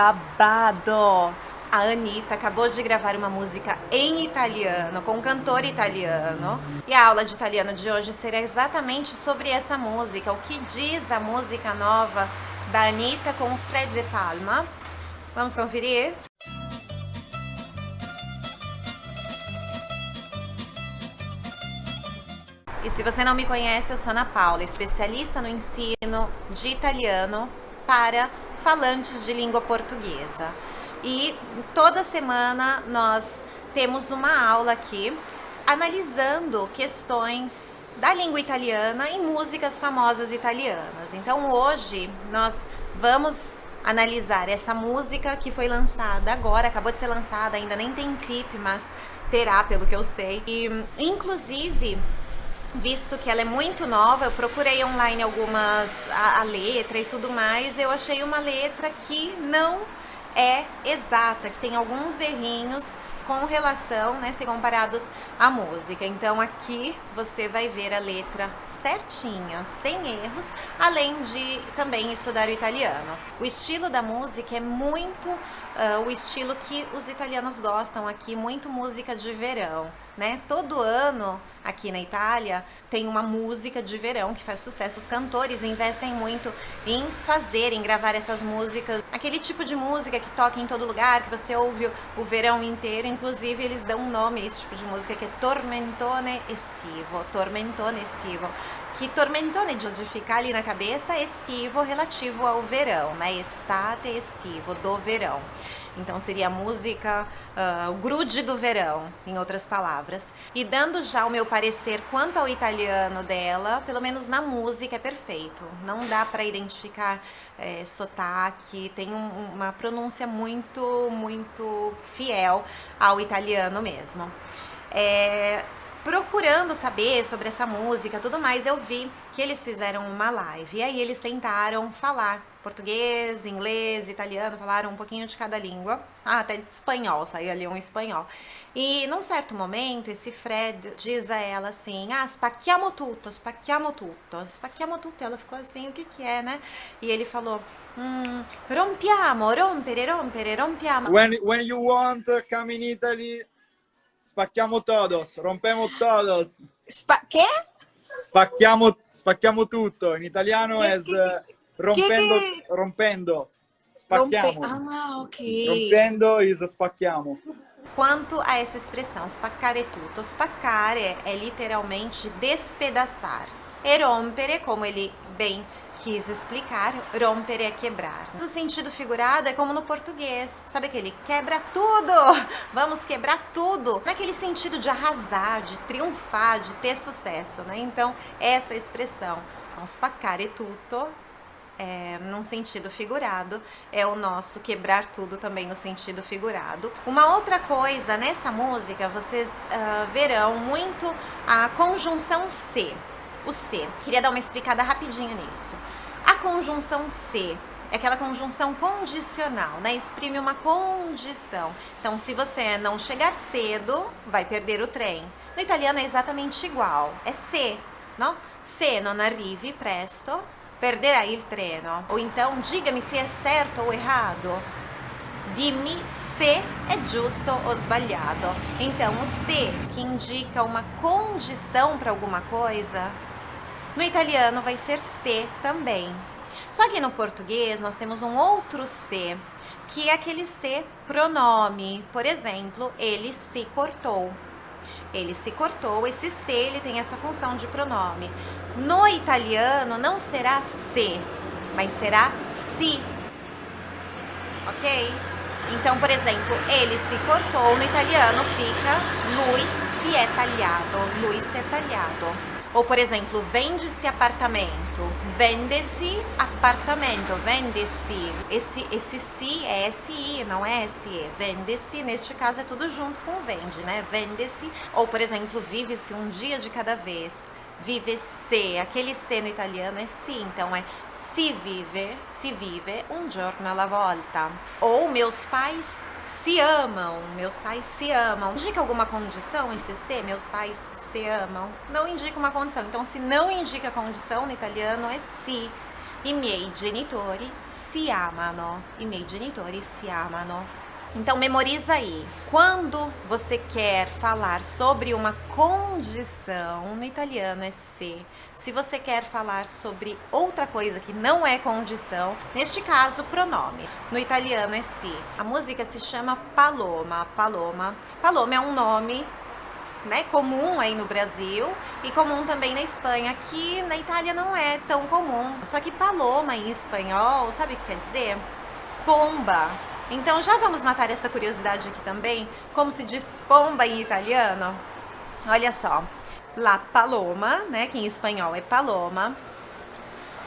babado! A Anitta acabou de gravar uma música em italiano, com um cantor italiano. E a aula de italiano de hoje será exatamente sobre essa música. O que diz a música nova da Anitta com o Fred De Palma. Vamos conferir? E se você não me conhece, eu sou Ana Paula, especialista no ensino de italiano para falantes de língua portuguesa e toda semana nós temos uma aula aqui analisando questões da língua italiana em músicas famosas italianas. Então hoje nós vamos analisar essa música que foi lançada agora, acabou de ser lançada, ainda nem tem clipe, mas terá pelo que eu sei. E inclusive visto que ela é muito nova, eu procurei online algumas, a, a letra e tudo mais, eu achei uma letra que não é exata, que tem alguns errinhos com relação, né, se comparados à música. Então aqui você vai ver a letra certinha, sem erros, além de também estudar o italiano. O estilo da música é muito uh, o estilo que os italianos gostam aqui, muito música de verão, né? Todo ano aqui na Itália tem uma música de verão que faz sucesso. Os cantores investem muito em fazer, em gravar essas músicas. Aquele tipo de música que toca em todo lugar, que você ouve o verão inteiro. Inclusive, eles dão um nome a esse tipo de música que é Tormentone Estivo. Tormentone Estivo. Que tormentone de onde fica ali na cabeça, estivo relativo ao verão, né? Estate estivo, do verão. Então seria a música, uh, grude do verão, em outras palavras. E dando já o meu parecer quanto ao italiano dela, pelo menos na música é perfeito. Não dá para identificar é, sotaque, tem um, uma pronúncia muito, muito fiel ao italiano mesmo. É, procurando saber sobre essa música tudo mais, eu vi que eles fizeram uma live. E aí eles tentaram falar português, inglês, italiano, falaram um pouquinho de cada língua. Ah, até de espanhol, saiu ali um espanhol. E num certo momento, esse Fred diz a ela assim, ah, spacchiamo tutto, spacchiamo tutto, spacchiamo tutto. E ela ficou assim, o que que é, né? E ele falou, mm, rompiamo, rompere, rompere, rompiamo. When, when you want, come in Italy, spacchiamo todos, rompemo todos. Spa che? Spacchiamo, spacchiamo tutto. In italiano è rompendo, che... rompendo. Spacchiamo. Rompe... Ah, ok. Rompendo is spacchiamo. Quanto a essa expressão, spaccare tutto, spaccare é literalmente despedaçar. E rompere, como ele bem quis explicar, rompere é quebrar. O sentido figurado é como no português, sabe aquele quebra tudo, vamos quebrar tudo, naquele sentido de arrasar, de triunfar, de ter sucesso, né? Então, essa expressão, então, spaccare tutto, é, num sentido figurado, é o nosso quebrar tudo também no sentido figurado. Uma outra coisa, nessa música, vocês uh, verão muito a conjunção se, o se. Queria dar uma explicada rapidinho nisso. A conjunção se é aquela conjunção condicional, né? Exprime uma condição. Então, se você não chegar cedo, vai perder o trem. No italiano é exatamente igual, é se, não? Se non arrivi presto, perderai il treno. Ou então, diga-me se é certo ou errado. Dimmi se é justo ou sbagliato. Então, o se, que indica uma condição para alguma coisa, no italiano vai ser se também. Só que no português nós temos um outro se, que é aquele se pronome. Por exemplo, ele se cortou ele se cortou, esse se ele tem essa função de pronome. No italiano não será se, mas será si, ok? Então, por exemplo, ele se cortou, no italiano fica lui si è tagliato, lui si è tagliato. Ou, por exemplo, vende-se apartamento, vende-se apartamento, vende-se. Esse, esse si é SI, não é SE. Vende-se, neste caso é tudo junto com vende, né? Vende-se. Ou, por exemplo, vive-se um dia de cada vez vive se, aquele se no italiano é si, então é si vive, si vive um giorno alla volta. Ou meus pais se amam, meus pais se amam. Indica alguma condição esse se, meus pais se amam? Não indica uma condição, então se não indica condição no italiano é si. I miei genitori si amano. I miei genitori si amano. Então memoriza aí. Quando você quer falar sobre uma condição, no italiano é se. Se você quer falar sobre outra coisa que não é condição, neste caso pronome. No italiano é se. A música se chama Paloma. Paloma. Paloma é um nome né, comum aí no Brasil e comum também na Espanha, que na Itália não é tão comum. Só que paloma em espanhol, sabe o que quer dizer? Pomba. Então já vamos matar essa curiosidade aqui também, como se diz pomba em italiano? Olha só, la paloma, né, que em espanhol é paloma,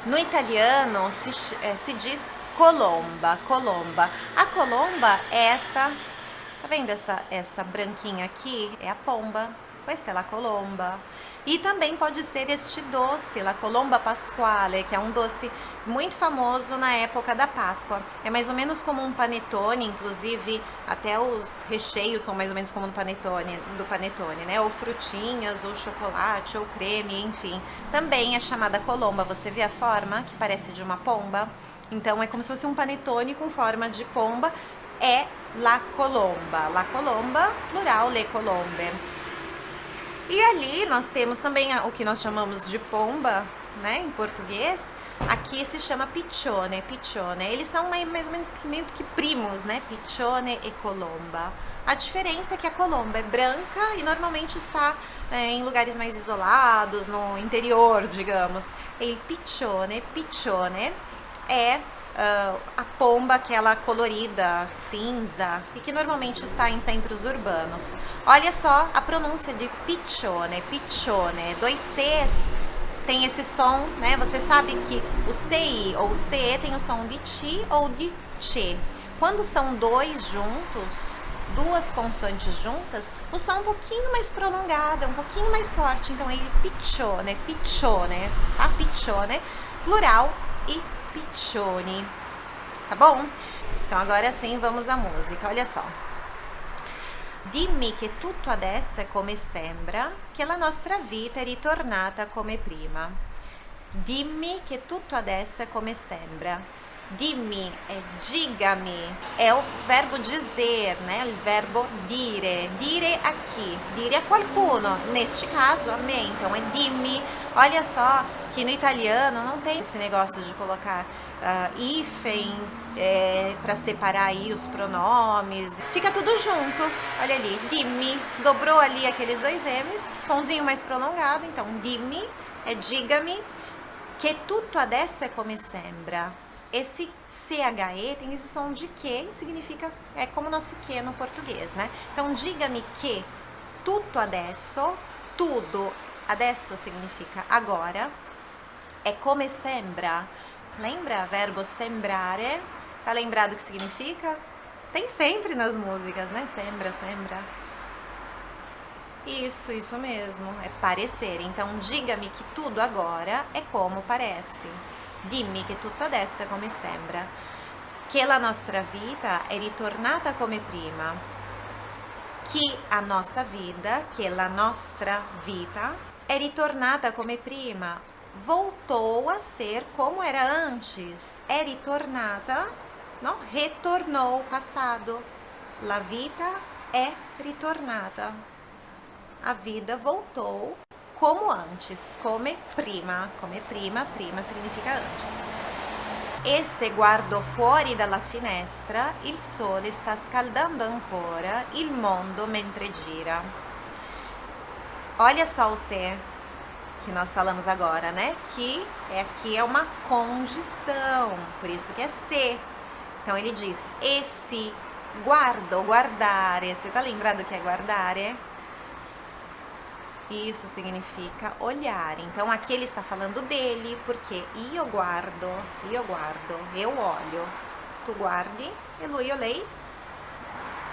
no italiano se, é, se diz colomba, colomba. A colomba é essa, tá vendo essa, essa branquinha aqui? É a pomba, questa é la colomba. E também pode ser este doce, la colomba pasquale, que é um doce muito famoso na época da Páscoa. É mais ou menos como um panetone, inclusive até os recheios são mais ou menos como no panetone, do panetone, né? Ou frutinhas, ou chocolate, ou creme, enfim. Também é chamada colomba. Você vê a forma que parece de uma pomba? Então é como se fosse um panetone com forma de pomba. É la colomba. La colomba, plural, le colombe. E ali nós temos também o que nós chamamos de pomba, né, em português. Aqui se chama piccione, piccione. Eles são mais ou menos meio que primos, né, piccione e colomba. A diferença é que a colomba é branca e normalmente está é, em lugares mais isolados, no interior, digamos. E il piccione, piccione é uh, a pomba, aquela colorida, cinza, e que normalmente está em centros urbanos. Olha só a pronúncia de piccione, piccione, dois Cs tem esse som, né? Você sabe que o CI ou o CE tem o som de ti ou de che. Quando são dois juntos, duas consoantes juntas, o som é um pouquinho mais prolongado, é um pouquinho mais forte. Então, ele piccione, piccione, tá? Piccione, plural e Piccioni, tá bom? Então agora sim vamos à música, olha só. Dimmi che tutto adesso è come sembra, che la nostra vita è ritornata come prima. Dimmi che tutto adesso è come sembra. Dimmi é diga-me, é o verbo dizer, né? O verbo dire, dire aqui, dire a qualcuno, neste caso a me, então é dimmi. Olha só que no italiano não tem esse negócio de colocar uh, hífen é, para separar aí os pronomes, fica tudo junto, olha ali, dimmi, dobrou ali aqueles dois M's, somzinho mais prolongado, então dimmi é diga-me, que tutto adesso é come sembra, esse CHE tem esse som de que significa, é como o nosso que no português, né? Então, diga-me que tutto adesso, tudo, adesso significa agora, é come sembra. Lembra? Verbo sembrare. Tá lembrado o que significa? Tem sempre nas músicas, né? Sembra, sembra. Isso, isso mesmo. É parecer. Então, diga-me que tudo agora é como parece. Dimmi che tutto adesso è come sembra, che la nostra vita è ritornata come prima, che a nossa vida, che la nostra vita è ritornata come prima, voltou a ser como era antes, è ritornata, no? retornou, passado, la vita è ritornata, a vida voltou como antes, come prima, come prima, prima significa antes. E se guardo fuori dalla finestra, il sole sta scaldando ancora il mondo mentre gira. Olha só o se que nós falamos agora, né? Que é, aqui é uma condição, por isso que é se. Então ele diz, esse guardo, guardare, você tá lembrado que é guardare? Isso significa olhar. Então aqui ele está falando dele, porque io guardo, io guardo, eu olho. Tu guardi e lui io lei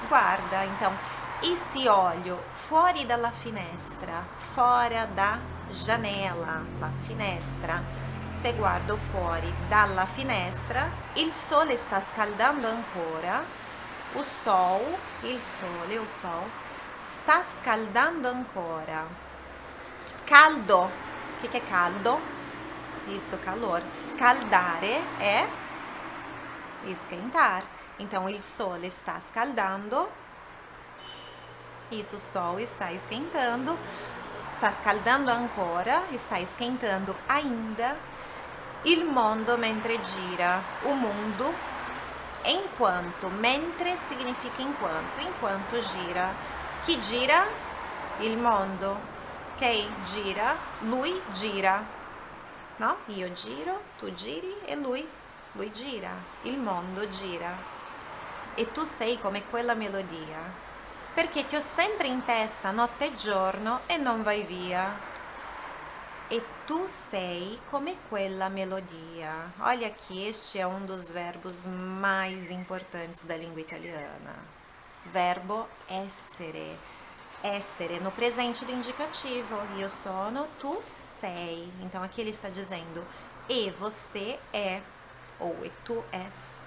guarda. Então, esse olho fuori dalla finestra, fora da janela, la finestra. Se guardo fuori dalla finestra, il sole sta scaldando ancora. O sol, il sole, o sol sta scaldando ancora. Caldo, o que, que é caldo? Isso, calor. Scaldare é esquentar. Então, il sole está scaldando. Isso, o sol está esquentando. Está scaldando ancora, está esquentando ainda. Il mondo mentre gira. O mundo enquanto. Mentre significa enquanto. Enquanto gira. Chi gira? Il mondo. Ok? Gira. Lui gira. No? Io giro, tu giri e lui. Lui gira. Il mondo gira. E tu sei come quella melodia. Perché ti ho sempre in testa notte e giorno e non vai via e tu sei come quella melodia. Olha aqui, este é um dos verbos mais importantes da língua italiana. Verbo essere. Essere, no presente do indicativo. Io sono, tu sei. Então aqui ele está dizendo e você é, ou e tu és.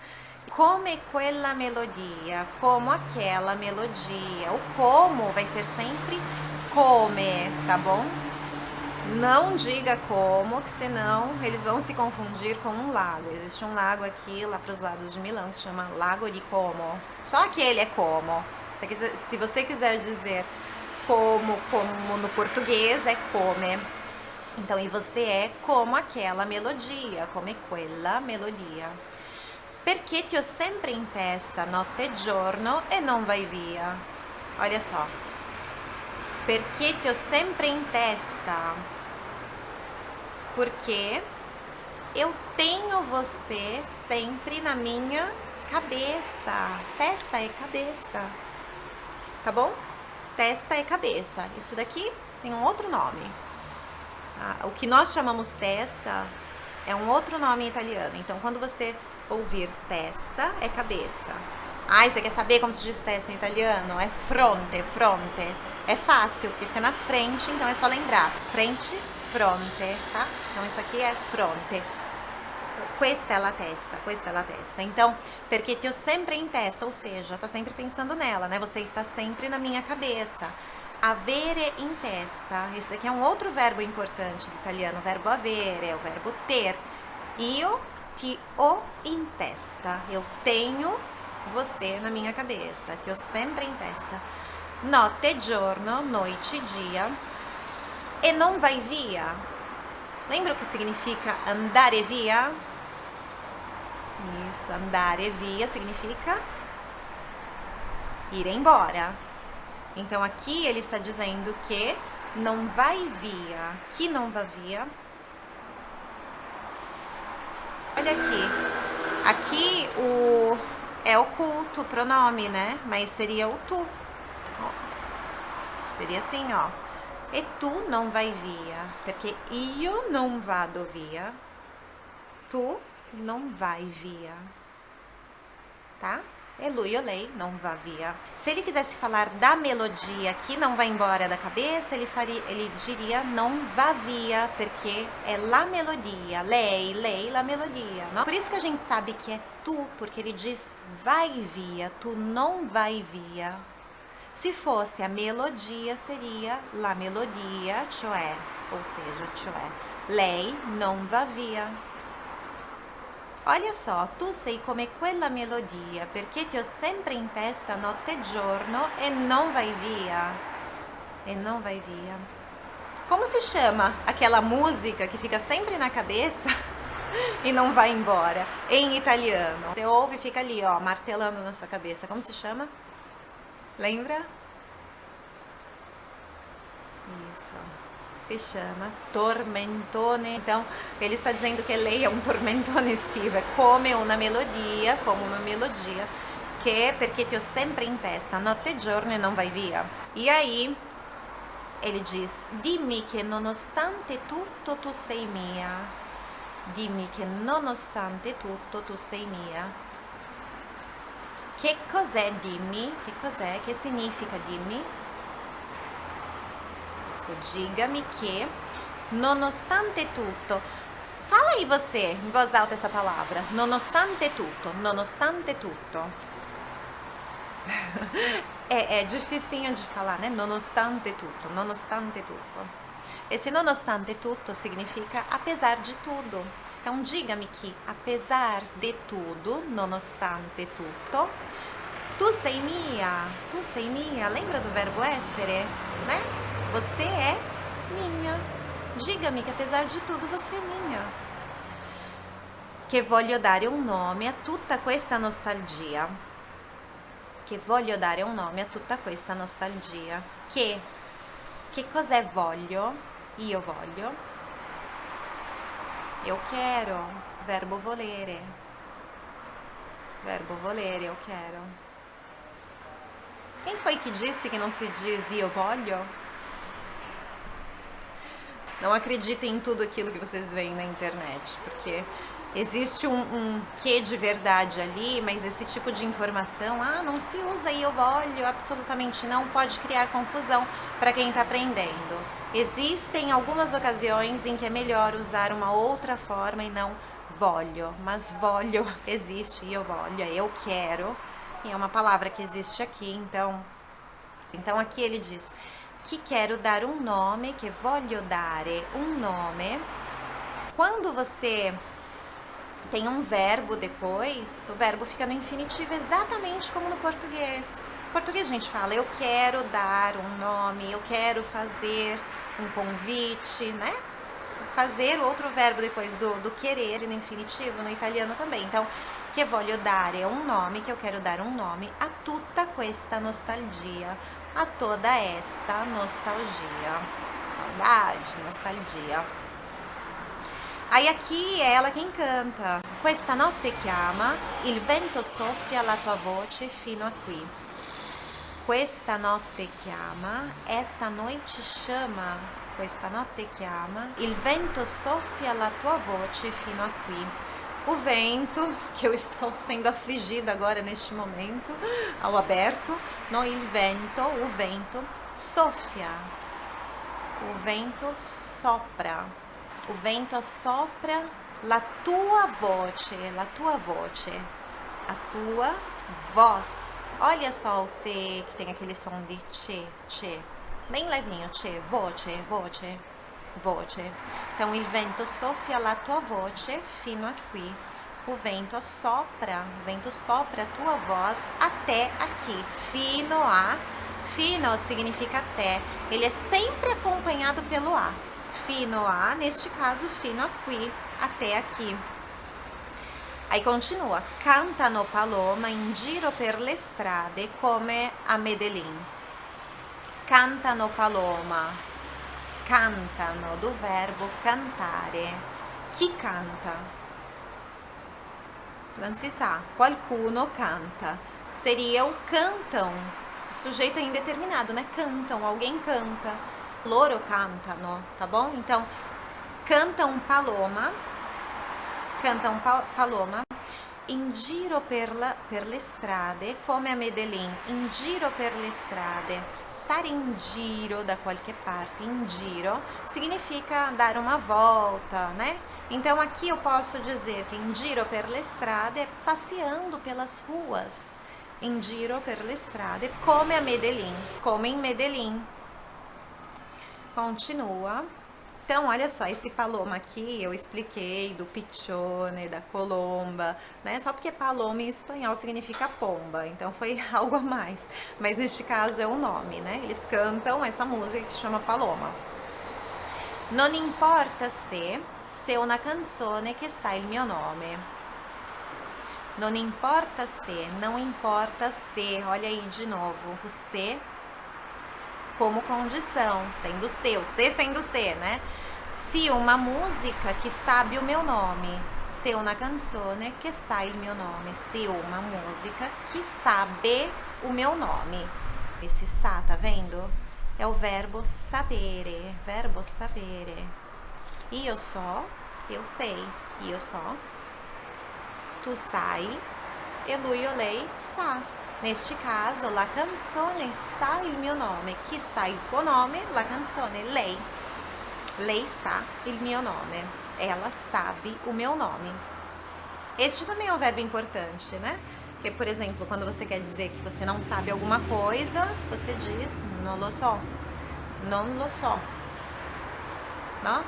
Come quella melodia, como aquela melodia. O como vai ser sempre come, tá bom? Não diga como, que senão eles vão se confundir com um lago. Existe um lago aqui, lá para os lados de Milão, que se chama Lago de Como. Só aquele é como. Se você quiser dizer como, como no português, é come. Então, e você é como aquela melodia, come quella melodia. Perché ti ho sempre in testa notte e giorno e non vai via. Olha só. Perché ti ho sempre in testa porque eu tenho você sempre na minha cabeça. Testa é cabeça, tá bom? Testa é cabeça. Isso daqui tem um outro nome. Ah, o que nós chamamos testa é um outro nome italiano. Então, quando você ouvir testa, é cabeça. Ah, você quer saber como se diz testa em italiano? É fronte, fronte. É fácil, porque fica na frente, então é só lembrar. Frente, fronte, tá? Então isso aqui é fronte. Questa é testa, questa é testa. Então, te ho sempre em testa, ou seja, tá sempre pensando nela, né? Você está sempre na minha cabeça. Avere in testa. Esse daqui é um outro verbo importante do italiano, o verbo avere, é o verbo ter. Io ti ho in testa. Eu tenho você na minha cabeça, que eu sempre em testa. Notte giorno, noite dia e não vai via. Lembra o que significa andare via? Isso, andare via significa ir embora. Então aqui ele está dizendo que não vai via. Que não vai via? Olha aqui. Aqui o é oculto o pronome, né? Mas seria o tu. Seria assim, ó. E tu não vai via, perché io non vado via, tu non vai via, tá? E lui ou lei não vá via. Se ele quisesse falar da melodia que não vai embora da cabeça, ele, faria, ele diria não vá via, porque é la melodia, lei, lei, la melodia. Não? Por isso que a gente sabe que é tu, porque ele diz vai via, tu não vai via. Se fosse a melodia, seria la melodia, cioè, ou seja, cioè, lei non va via. Olha só, tu sei come quella melodia, perché ti ho sempre in testa notte e giorno e non vai via. E non vai via. Como se chama aquela música que fica sempre na cabeça e não vai embora? Em italiano. Você ouve e fica ali, ó, martelando na sua cabeça. Como se chama? Lembra? Isso. Se chama tormentone. Então, ele está dizendo que lei é um tormentone estivo, é come una melodia, como uma melodia, che perché ti ho sempre in testa, notte e giorno e non vai via. E aí, ele diz, dimmi che nonostante tutto tu sei mia. Dimmi che nonostante tutto tu sei mia. Che cos'è dimmi? Che cos'è? Che significa dimmi? Diga-me que, nonostante tutto. Fala aí você, em voz alta essa palavra. Nonostante tutto, nonostante tutto. é, é dificinho de falar, né? Nonostante tutto, nonostante tutto. Esse nonostante tutto significa apesar de tudo. Então diga-me que apesar de tudo, nonostante tutto, tu sei mia, tu sei mia. Lembra do verbo essere, né? Você é minha. Diga-me que apesar de tudo você é minha. Che voglio dare un nome a tutta questa nostalgia. Che voglio dare un nome a tutta questa nostalgia. Che che cos'è voglio? Io voglio. Eu quero. Verbo volere. Verbo volere, eu quero. Quem foi que disse que não se diz eu voglio? Não acreditem em tudo aquilo que vocês veem na internet, porque existe um, um quê de verdade ali, mas esse tipo de informação, ah, não se usa eu voglio, absolutamente não, pode criar confusão para quem está aprendendo. Existem algumas ocasiões em que é melhor usar uma outra forma e não voglio, mas voglio existe, eu voglio, eu quero, e é uma palavra que existe aqui, então, então aqui ele diz que quero dar um nome, que voglio dare um nome. Quando você tem um verbo depois, o verbo fica no infinitivo exatamente como no português. No português a gente fala, eu quero dar um nome, eu quero fazer um convite, né? Fazer outro verbo depois do, do querer no infinitivo, no italiano também. Então, que voglio dare um nome, que eu quero dar um nome a tutta questa nostalgia, a toda esta nostalgia. Saudade, nostalgia. Aí aqui é ela quem canta. Questa notte chiama, il vento soffia la tua voce fino a qui. Questa notte chiama, esta noite chama, questa notte chiama, il vento soffia la tua voce fino a qui. O vento, que eu estou sendo afligida agora neste momento, ao aberto, no il vento, o vento, soffia, o vento sopra, o vento assopra la tua voce, la tua voce, a tua voz. Olha só o C que tem aquele som de che, che. Bem levinho, che, voce, voce, voce. Então, il vento soffia la tua voce fino a qui. O vento assopra, o vento sopra a tua voz até aqui. Fino a, fino significa até. Ele é sempre acompanhado pelo a. Fino a, neste caso, fino a qui, até aqui. Aí continua, cantano paloma in giro per le strade come a Medellín. Cantano paloma, cantano do verbo cantare. Chi canta? Non si sa, qualcuno canta. Seria o cantam, sujeito indeterminado, né? Cantam, alguém canta. Loro cantano, tá bom? Então, cantam paloma, cantam paloma in giro per, la, per le strade come a Medellín, in giro per le strade. Stare in giro da qualche parte, in giro, significa dar uma volta, né? Então aqui eu posso dizer que in giro per le strade é passeando pelas ruas. In giro per le strade, come a Medellín, como em Medellín. Continua. Então, olha só, esse paloma aqui eu expliquei do pichone, da colomba, né? Só porque paloma em espanhol significa pomba, então foi algo a mais. Mas neste caso é o um nome, né? Eles cantam essa música que se chama Paloma. Non importa se, se una canzone che sa il mio nome. Non importa se, não importa se, olha aí de novo, o se como condição, sendo o C sendo C, né? Se uma música que sabe o meu nome, se una canzone che sa il mio nome, se uma música que sabe o meu nome. Esse sa, tá vendo? É o verbo sapere, verbo sapere. Io so, eu sei, io so. Tu sai, e lui o lei sa. Neste caso, la canzone sa il mio nome. Chi sa il tuo nome? La canzone, lei. Lei sa il mio nome. Ela sabe o meu nome. Este também é um verbo importante, né? Porque, por exemplo, quando você quer dizer que você não sabe alguma coisa, você diz non lo so. Non lo so. não?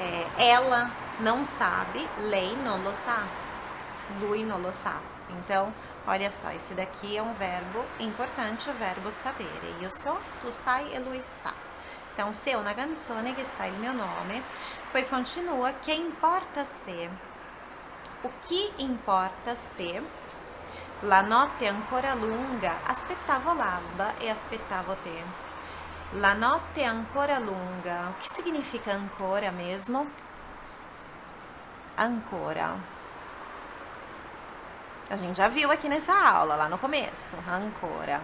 É, ela não sabe, lei não lo sa, lui non lo sa. Então, olha só, esse daqui é um verbo importante, o verbo sapere. Io so, tu sai e lui sa. Então, se é uma canzone que sai il mio nome, pois continua, che importa se? O que importa se la notte ancora lunga, aspettavo l'alba e aspettavo te. La notte ancora lunga. O que significa ancora mesmo? Ancora. A gente já viu aqui nessa aula, lá no começo. Ancora.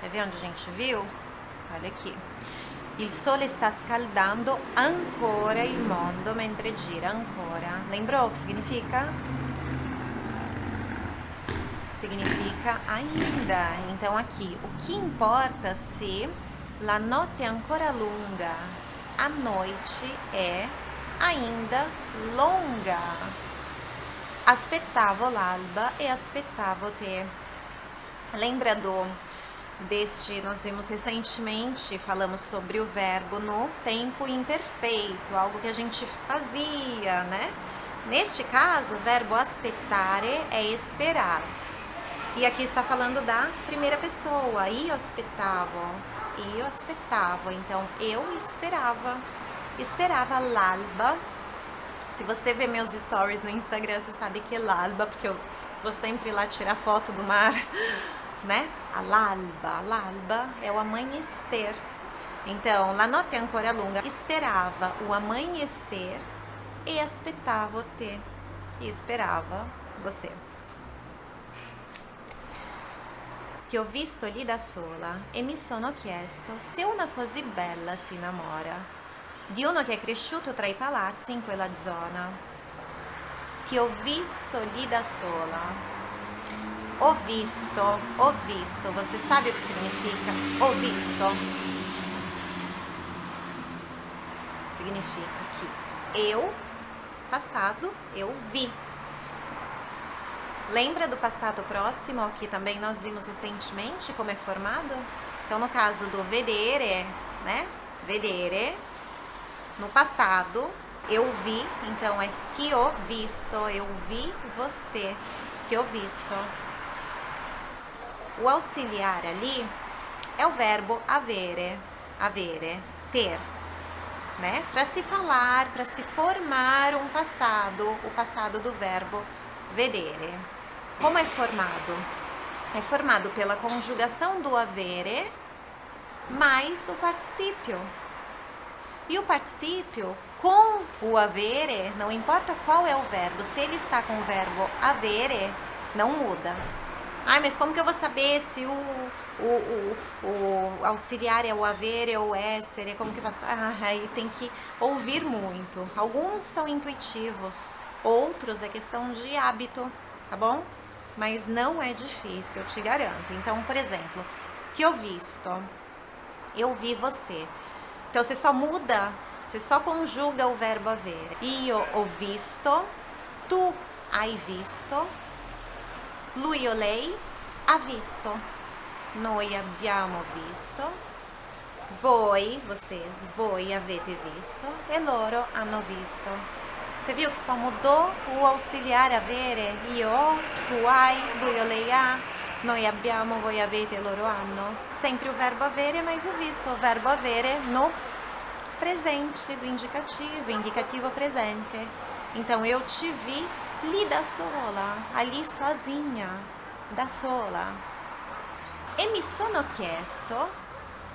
Quer ver onde a gente viu? Olha aqui. Il sole sta scaldando ancora il mondo mentre gira ancora. Lembrou o que significa? Significa ainda. Então aqui, o que importa se la notte è ancora lunga? A noite é ainda longa. Aspettavo l'alba e aspettavo te. Lembra do deste, nós vimos recentemente, falamos sobre o verbo no tempo imperfeito, algo que a gente fazia, né? Neste caso, o verbo aspettare é esperar. E aqui está falando da primeira pessoa, io aspettavo, io aspettavo, então eu esperava, esperava l'alba. Se você vê meus stories no Instagram, você sabe que é l'alba, porque eu vou sempre lá tirar foto do mar né? A l'alba, l'alba é o amanhecer. Então, la notte ancora lunga esperava o amanhecer e aspettavo te. E esperava você. Ti ho visto lì da sola e mi sono chiesto se una così bella si innamora di uno che è cresciuto tra i palazzi in quella zona. Ti ho visto lì da sola o visto, o visto, você sabe o que significa? O visto significa que eu, passado, eu vi. Lembra do passado próximo que também nós vimos recentemente como é formado? Então, no caso do vedere, né? Vedere, no passado, eu vi, então é que o visto, eu vi você, que o visto. O auxiliar ali é o verbo avere, avere, ter, né? Para se falar, para se formar um passado, o passado do verbo vedere. Como é formado? É formado pela conjugação do avere mais o particípio. E o particípio com o avere, não importa qual é o verbo, se ele está com o verbo avere, não muda. Ai, mas como que eu vou saber se o, o, o, o auxiliar é o haver, é o essere, como que eu faço? Ah, aí tem que ouvir muito. Alguns são intuitivos, outros é questão de hábito, tá bom? Mas não é difícil, eu te garanto. Então, por exemplo, que eu visto, eu vi você. Então, você só muda, você só conjuga o verbo haver. Io ho visto, tu hai visto, lui o lei ha visto. Noi abbiamo visto. Voi, vocês, voi avete visto. E loro hanno visto. Você viu que só mudou o auxiliar avere? Io, tu hai, lui o lei ha. Noi abbiamo, voi avete, loro hanno. Sempre o verbo avere, mas o visto. O verbo avere no presente do indicativo, indicativo presente. Então, eu te vi lì da sola, ali sozinha, da sola. E mi sono chiesto,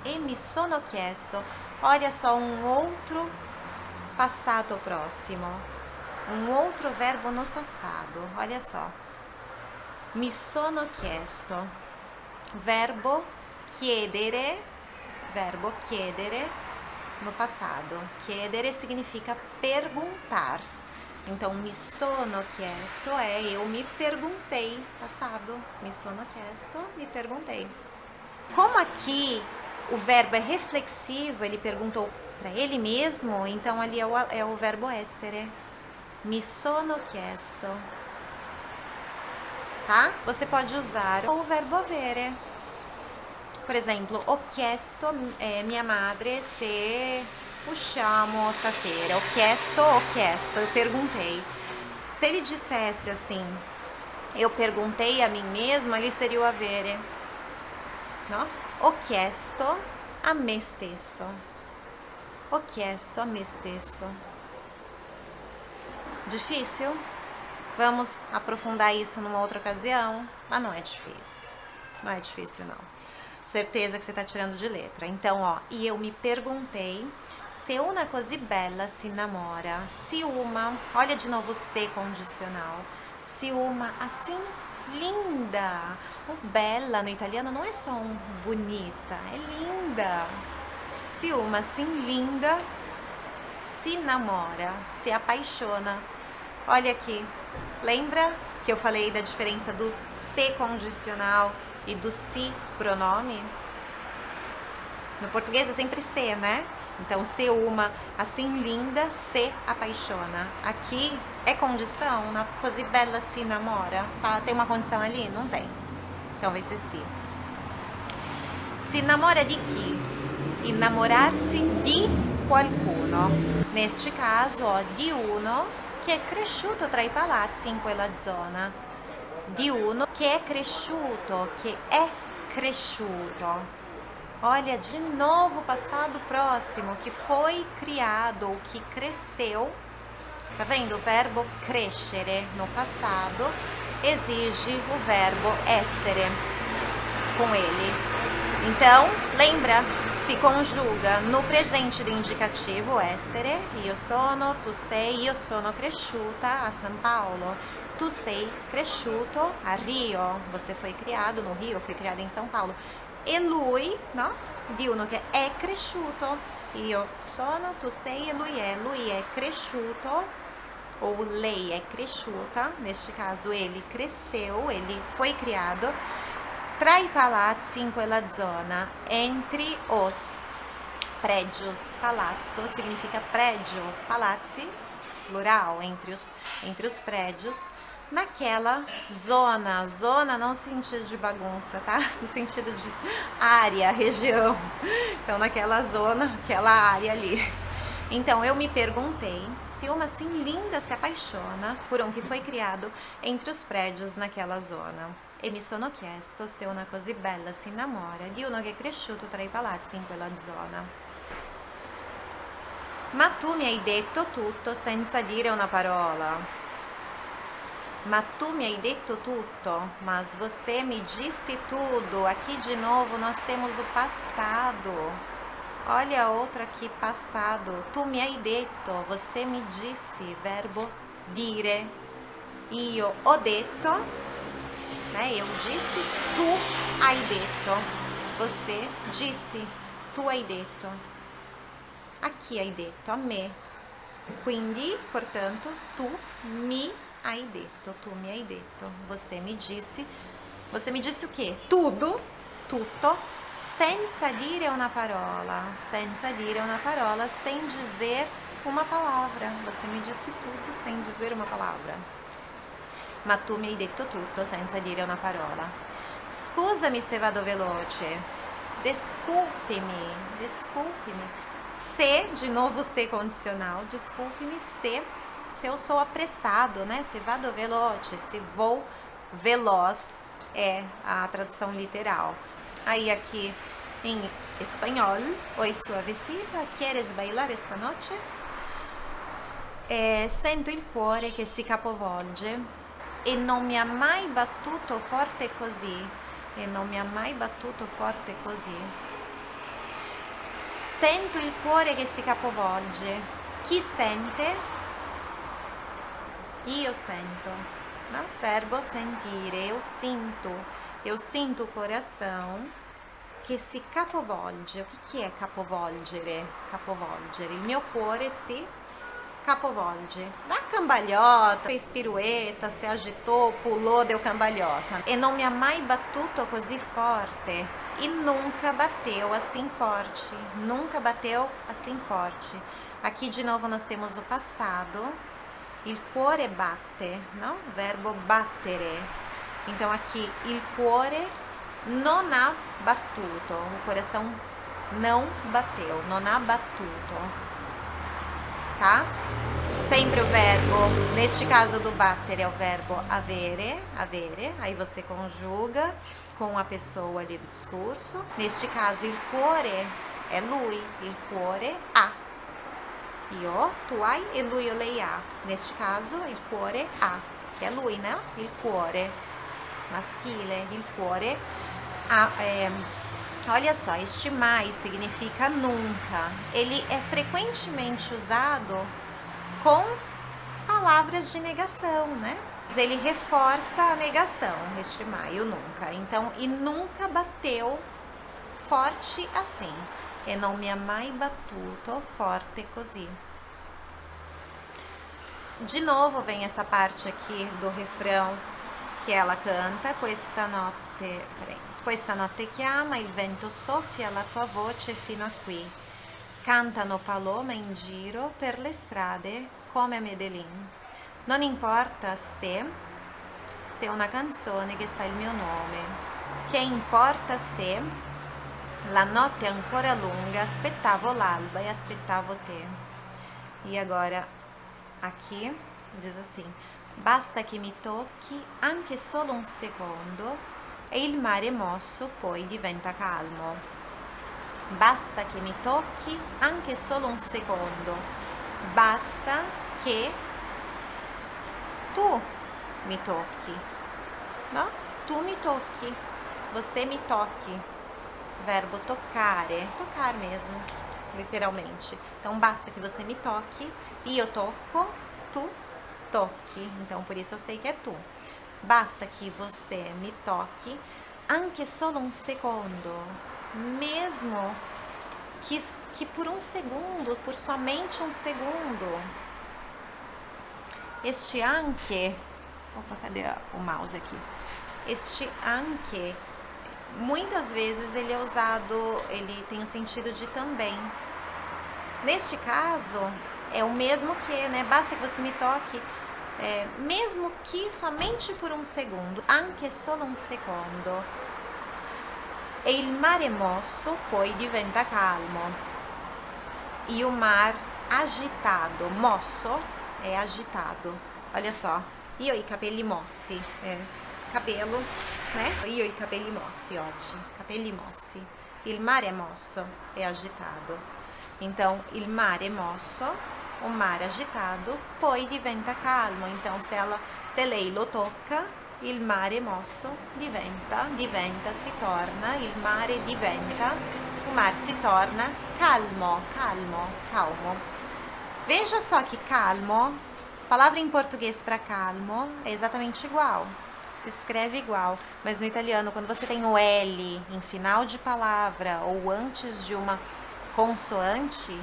e mi sono chiesto, olha só um outro passado próximo, um outro verbo no passado, olha só. Mi sono chiesto, verbo chiedere, verbo chiedere no passado. Chiedere significa perguntar. Então, mi sono chiesto é eu me perguntei, passado. Mi sono chiesto, me perguntei. Como aqui o verbo é reflexivo, ele perguntou para ele mesmo, então ali é o, é o verbo essere. Mi sono chiesto. Tá? Você pode usar o verbo avere. Por exemplo, ho chiesto é, minha madre se usciamo stasera? Ho chiesto, ho chiesto, eu perguntei. Se ele dissesse assim, eu perguntei a mim mesma, ele seria o avere. No? Ho chiesto a me stesso. Ho chiesto a me stesso. Difícil? Vamos aprofundar isso numa outra ocasião? Mas não é difícil. Não é difícil, não. Certeza que você está tirando de letra. Então, ó, e eu me perguntei se una così bella si innamora. Se uma, olha de novo o se condicional. Se uma assim linda. O bella no italiano não é só um bonita, é linda. Se uma assim linda se namora, se apaixona. Olha aqui, lembra que eu falei da diferença do se condicional e do si pronome? No português é sempre se, né? Então, se uma assim linda se apaixona. Aqui é condição, na così bella se namora. Tá? Tem uma condição ali? Não tem. Então vai ser si. Se namora de chi? Innamorar-se di qualcuno. Neste caso, ó, di uno che è cresciuto tra i palazzi in quella zona. Di uno che è cresciuto, che è cresciuto. Olha, de novo, passado próximo, que foi criado ou que cresceu. Tá vendo? O verbo crescere no passado exige o verbo essere com ele. Então, lembra, se conjuga no presente do indicativo essere, io sono, tu sei, io sono cresciuta a São Paulo. Tu sei cresciuto a Rio, você foi criado no Rio, foi criado em São Paulo. E lui, no? Di uno che è cresciuto, io sono, tu sei e lui è, lui è cresciuto, ou lei é cresciuta, neste caso ele cresceu, ele foi criado, tra i palazzi in quella zona, entre os prédios, palazzo significa prédio, palazzi, plural, entre os, entre os prédios, naquela zona. Zona não no sentido de bagunça, tá? No sentido de área, região. Então, naquela zona, aquela área ali. Então, eu me perguntei se uma assim linda se apaixona por um que foi criado entre os prédios naquela zona. E mi sono chiesto se una così bella si innamora di uno che è cresciuto tra i palazzi in quella zona. Ma tu mi hai detto tutto senza dire una parola. Ma tu mi hai detto tutto, mas você me disse tudo. Aqui de novo nós temos o passado. Olha a outra aqui, passado. Tu mi hai detto, você me disse, verbo dire. Io ho detto, né? Eu disse, tu hai detto. Você disse, tu hai detto. Aqui hai detto, a me. Quindi, portanto, tu mi hai detto, tu mi hai detto, você me disse, você me disse o quê? Tudo, tutto, senza dire una parola, senza dire una parola, sem dizer uma palavra. Você me disse tudo sem dizer uma palavra. Ma tu mi hai detto tutto senza dire una parola. Scusami se vado veloce. Desculpe-me. Se, de novo se condicional, desculpe-me se se eu sou apressado, né? Se vado veloce, se vou veloz é a tradução literal. Aí aqui em espanhol, oi suavecita, quieres bailar esta noite? Eh, sento il cuore che si capovolge e non mi ha mai battuto forte così e non mi ha mai battuto forte così sento il cuore che si capovolge chi sente Io sento, né? verbo sentire, eu sinto, eu sinto o coração che si capovolge. O que, é capovolgere? Capovolgere. Il mio cuore si capovolge. Dá cambalhota, fez pirueta, se agitou, pulou, deu cambalhota. E non mi ha mai battuto così forte. E nunca bateu assim forte. Nunca bateu assim forte. Aqui de novo nós temos o passado il cuore batte, no? Verbo battere. Então aqui, il cuore non ha battuto, o coração não bateu, non ha battuto. Tá? Sempre o verbo, neste caso do battere é o verbo avere, avere, aí você conjuga com a pessoa ali do discurso. Neste caso, il cuore é lui, il cuore ha. Io, tu hai e lui o lei. Neste caso, il cuore ha, que é lui, né? Il cuore, maschile, il cuore. É, olha só, este mais significa nunca. Ele é frequentemente usado com palavras de negação, né? Ele reforça a negação, este maio nunca. Então, e nunca bateu forte assim. E non mi ha mai battuto forte così. De novo vem essa parte aqui do refrão que ela canta, questa notte, peraí, questa notte chiama, il vento soffia la tua voce fino a qui. Cantano palome in giro per le strade come a Medellin. Non importa se, se è una canzone che sa il mio nome. Che importa se la notte è ancora lunga, aspettavo l'alba e aspettavo te. E agora, aqui, diz assim, basta che mi tocchi anche solo un secondo e il mare mosso poi diventa calmo. Basta che mi tocchi anche solo un secondo. Basta che tu mi tocchi. No? Tu mi tocchi. Você me toque. Verbo toccare. Tocar mesmo, literalmente. Então, basta que você me toque. E eu toco, tu toque. Então, por isso eu sei que é tu. Basta que você me toque anche solo un secondo mesmo que, que por um segundo, por somente um segundo. Este anche, opa, cadê o mouse aqui? Este anche, muitas vezes ele é usado, ele tem o sentido de também. Neste caso, é o mesmo que, né? Basta que você me toque, é, mesmo que somente por um segundo, anche solo un secondo e il mare mosso poi diventa calmo. E o mar agitado, mosso é agitado. Olha só, io i capelli mossi, é, cabelo, né? Io i capelli mossi oggi, capelli mossi. Il mare mosso, è agitato. Então, il mare mosso, o mar agitado, poi diventa calmo. Então, se, ela, se lei lo tocca, il mare mosso diventa, diventa, si torna, il mare diventa, o mar se torna calmo, calmo, calmo. Veja só que calmo, palavra em português para calmo é exatamente igual, se escreve igual, mas no italiano, quando você tem o L em final de palavra ou antes de uma consoante,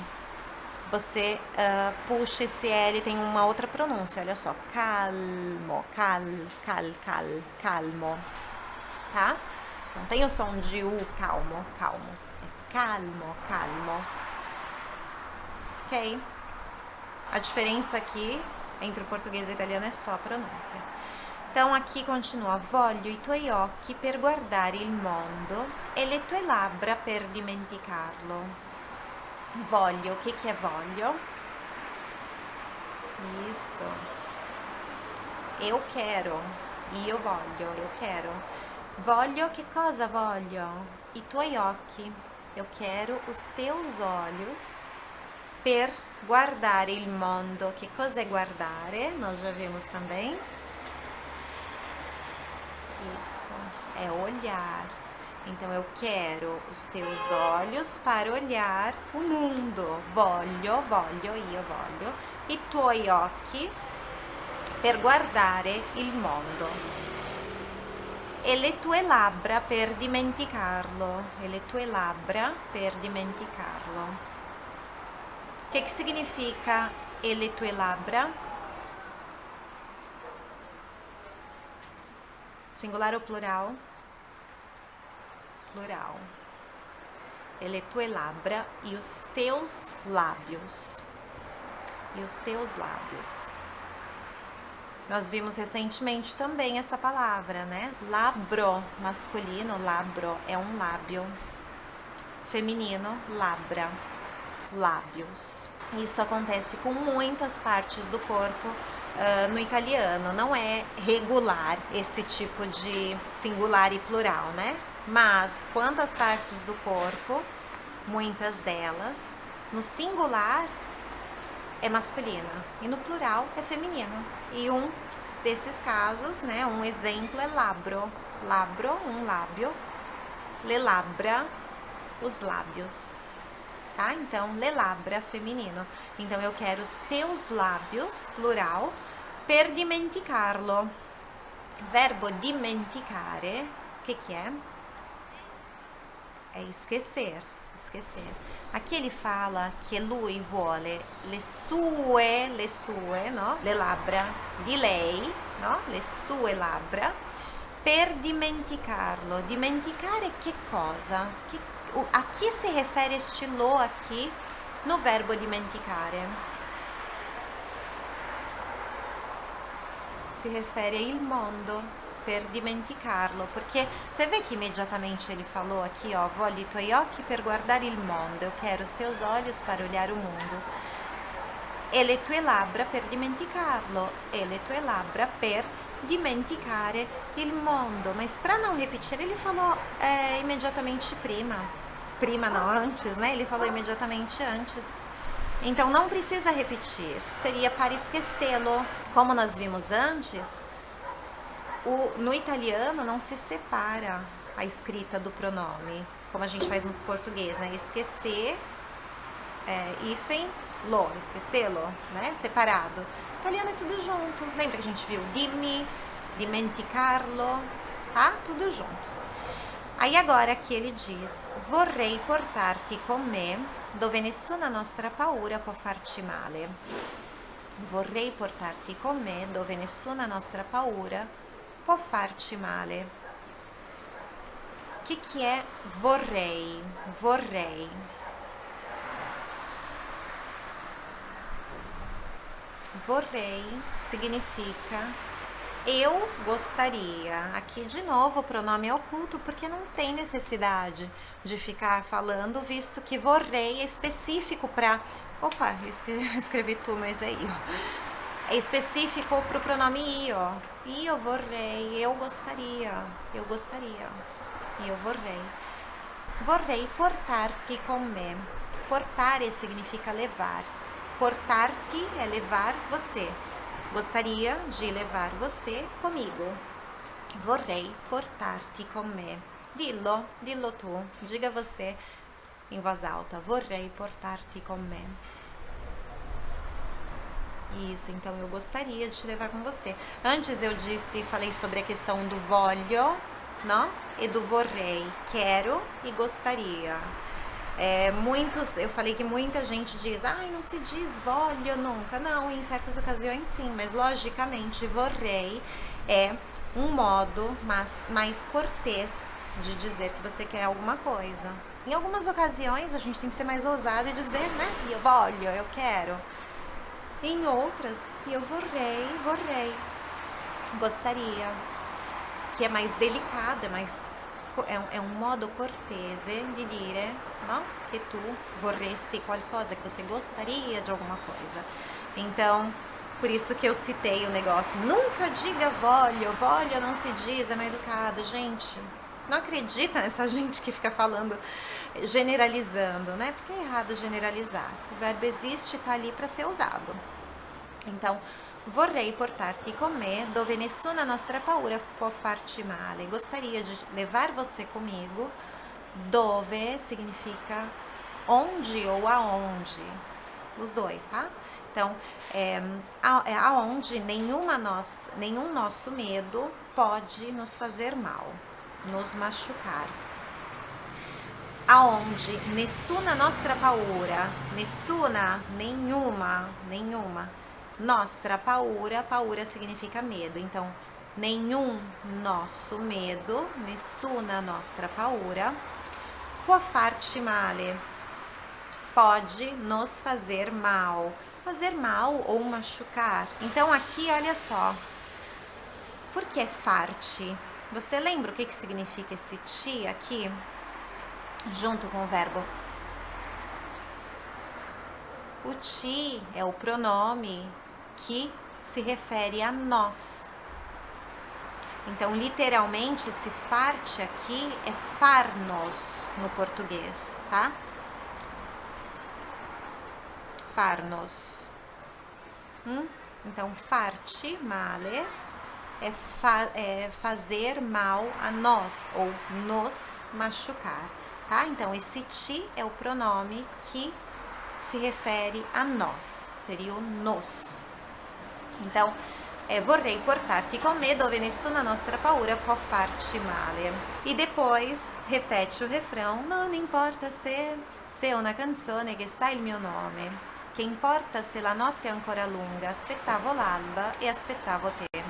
você uh, puxa esse L, tem uma outra pronúncia, olha só, calmo, cal, cal, cal, calmo, tá? Não tem o som de U, calmo, calmo, é calmo, calmo, ok? A diferença aqui entre o português e o italiano é só a pronúncia. Então aqui continua, voglio i tuoi occhi per guardare il mondo e le tue labbra per dimenticarlo. Voglio, o que, que é voglio? Isso. Eu quero. Io voglio, eu quero. Voglio, que cosa voglio? I tuoi occhi. Eu quero os teus olhos per guardare il mondo. Que cosa é guardare? Nós já vimos também. Isso, é olhar. Então eu quero os teus olhos para olhar o mundo. Voglio, voglio, io voglio. I tuoi occhi per guardare il mondo. E le tue labbra per dimenticarlo. E le tue labbra per dimenticarlo. Che, che significa e le tue labbra? Singular ou plural? Plural. E le tue labbra e os teus lábios. E os teus lábios. Nós vimos recentemente também essa palavra, né? Labro, masculino, labro, é um lábio. Feminino, labra, lábios. Isso acontece com muitas partes do corpo uh, no italiano. Não é regular esse tipo de singular e plural, né? Mas quantas partes do corpo, muitas delas, no singular é masculina e no plural é feminino. E um desses casos, né, um exemplo é labro. Labro, um lábio. Le labra, os lábios tá? Então, lelabra, feminino. Então, eu quero os teus lábios, plural, per dimenticarlo. Verbo dimenticare, o que que é? É esquecer, esquecer. Aqui ele fala que lui vuole le sue, le sue, no? Le labbra di lei, no? Le sue labbra per dimenticarlo. Dimenticare che cosa? Che a que se refere este lo aqui no verbo dimenticare? Si refere il mondo per dimenticarlo, perché você vê que imediatamente ele falou aqui, ó, voglio i tuoi occhi per guardare il mondo, eu quero os teus olhos para olhar o mundo. E le tue labbra per dimenticarlo, e le tue labbra per dimenticare il mondo. Mas para não repetir, ele falou é, imediatamente prima prima não, antes, né? Ele falou imediatamente antes. Então não precisa repetir, seria para esquecê-lo. Como nós vimos antes, o, no italiano não se separa a escrita do pronome, como a gente faz no português, né? Esquecer, é, hífen, lo, esquecê-lo, né? Separado. Italiano é tudo junto. Lembra que a gente viu dimmi, dimenticarlo, tá? Tudo junto. Aí agora que ele diz, vorrei portar-te con me, dove nessuna nostra paura può farci male. Vorrei portar-te con me, dove nessuna nostra paura può farci male. Que é vorrei? Vorrei. Vorrei significa eu gostaria. Aqui de novo o pronome é oculto porque não tem necessidade de ficar falando, visto que vorrei é específico para. Opa, eu escrevi, escrevi tu, mas aí, ó. É específico para o pronome io. Io vorrei, eu gostaria, eu gostaria. Io vorrei. Vorrei portar-te com me. Portare significa levar. Portar-te é levar você. Gostaria de levar você comigo. Vorrei portar-te com me. Dillo, dillo tu, diga você em voz alta. Vorrei portar-te com me. Isso, então eu gostaria de te levar com você. Antes eu disse, falei sobre a questão do voglio, não? E do vorrei, quero e gostaria. É, muitos, eu falei que muita gente diz, ai, não se diz voglio nunca. Não, em certas ocasiões sim, mas logicamente vorrei é um modo mais, mais cortês de dizer que você quer alguma coisa. Em algumas ocasiões a gente tem que ser mais ousado e dizer, né, eu voglio, eu quero. Em outras, eu vorrei, vorrei, gostaria, que é mais delicado, é mais é um, é modo cortese di dire no? que tu vorresti qualcosa, que você gostaria de alguma coisa. Então, por isso que eu citei o negócio. Nunca diga voglio, voglio não se diz, é mais educado. Gente, não acredita nessa gente que fica falando, generalizando, né? Porque é errado generalizar. O verbo existe, está ali para ser usado. Então, Vorrei portar-te com me, dove nessuna nostra paura può farti male. Gostaria de levar você comigo, dove significa onde ou aonde, os dois, tá? Então, é, aonde nenhuma nós, nenhum nosso medo pode nos fazer mal, nos machucar. Aonde nessuna nostra paura, nessuna, nenhuma, nenhuma, Nostra paura, paura significa medo. Então, nenhum nosso medo, nessuna nostra paura, può farci male. Pode nos fazer mal. Fazer mal ou machucar. Então, aqui, olha só. Por que farti? Você lembra o que, que significa esse ti aqui? Junto com o verbo O ti é o pronome que se refere a nós. Então, literalmente, esse farte aqui é farnos no português, tá? Farnos. Hum? Então, farte, male, é, fa é fazer mal a nós, ou nos machucar, tá? Então, esse ti é o pronome que se refere a nós, seria o nos. Então, é, vorrei portar-te com me dove nessuna nostra paura può farci male. E depois repete o refrão, non importa se, se è una canzone che sa il mio nome, che importa se la notte è ancora lunga, aspettavo l'alba e aspettavo te.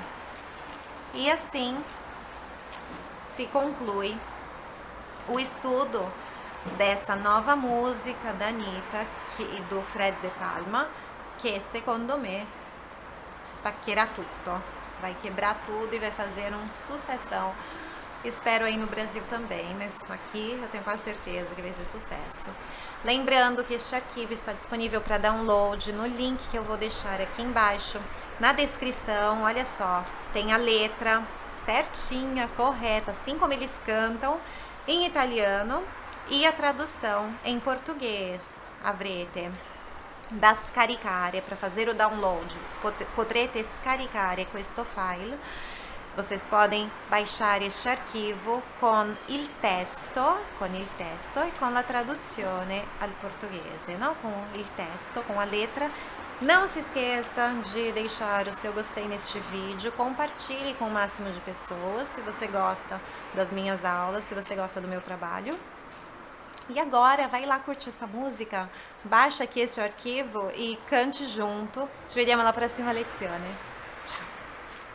E assim se conclui o estudo dessa nova música da Anitta e do Fred De Palma, que secondo me spaccherà tutto, vai quebrar tudo e vai fazer um sucessão. Espero aí no Brasil também, mas aqui eu tenho quase certeza que vai ser sucesso. Lembrando que este arquivo está disponível para download no link que eu vou deixar aqui embaixo na descrição. Olha só, tem a letra certinha, correta, assim como eles cantam, em italiano e a tradução em português. Avrete da scaricare, para fazer o download, potrete scaricare questo file vocês podem baixar este arquivo com il testo, com il testo e com a tradução al português, não? com il testo, com a letra. Não se esqueça de deixar o seu gostei neste vídeo, compartilhe com o máximo de pessoas se você gosta das minhas aulas, se você gosta do meu trabalho. E agora, vai lá curtir essa música, baixa aqui este arquivo e cante junto. Ci vediamo alla prossima lezione.